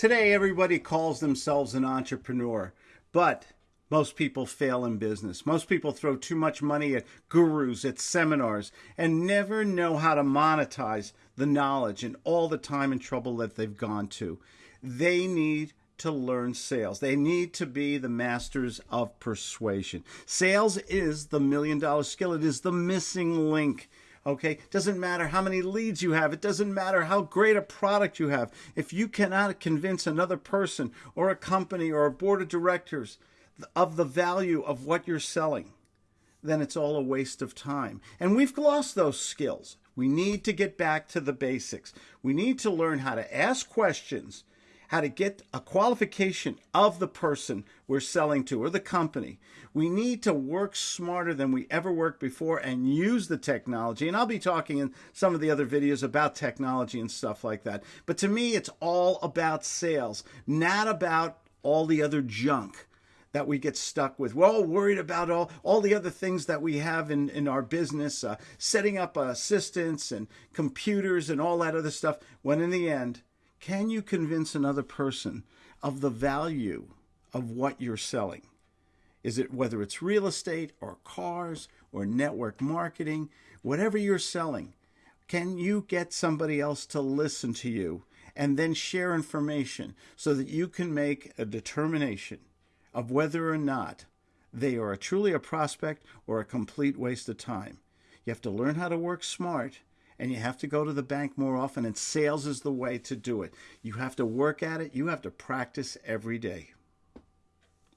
Today, everybody calls themselves an entrepreneur, but most people fail in business. Most people throw too much money at gurus, at seminars, and never know how to monetize the knowledge and all the time and trouble that they've gone to. They need to learn sales. They need to be the masters of persuasion. Sales is the million dollar skill, it is the missing link Okay? Doesn't matter how many leads you have. It doesn't matter how great a product you have. If you cannot convince another person or a company or a board of directors of the value of what you're selling, then it's all a waste of time. And we've lost those skills. We need to get back to the basics. We need to learn how to ask questions how to get a qualification of the person we're selling to or the company. We need to work smarter than we ever worked before and use the technology. And I'll be talking in some of the other videos about technology and stuff like that. But to me, it's all about sales, not about all the other junk that we get stuck with. We're all worried about all, all the other things that we have in, in our business, uh, setting up assistants and computers and all that other stuff, when in the end, can you convince another person of the value of what you're selling? Is it whether it's real estate or cars or network marketing, whatever you're selling? Can you get somebody else to listen to you and then share information so that you can make a determination of whether or not they are truly a prospect or a complete waste of time? You have to learn how to work smart and you have to go to the bank more often, and sales is the way to do it. You have to work at it, you have to practice every day.